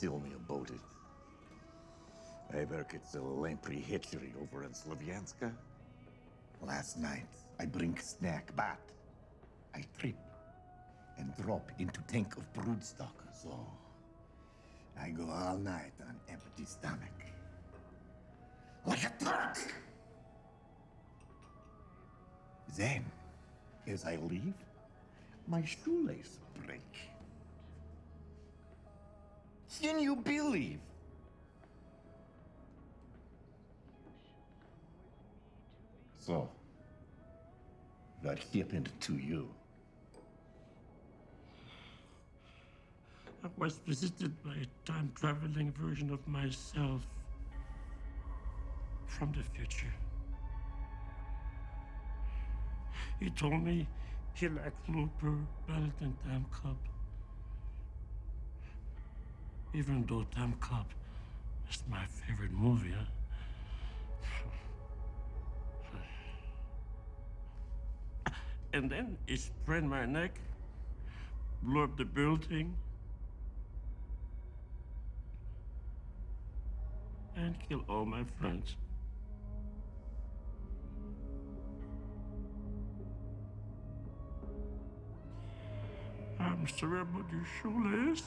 Tell me about it. I work at the Lamprey Hatchery over in Slavyanska. Last night, I bring snack, but I trip and drop into tank of broodstock. So I go all night on empty stomach. Like a Turk! Then, as I leave, my shoelace break. Can you believe? So, what happened to you? I was visited by a time traveling version of myself from the future. He told me he liked Looper better than Timecop. Even though Timecop is my favorite movie, huh? And then he sprained my neck, blew up the building, and killed all my friends. Sorry about your shoelace.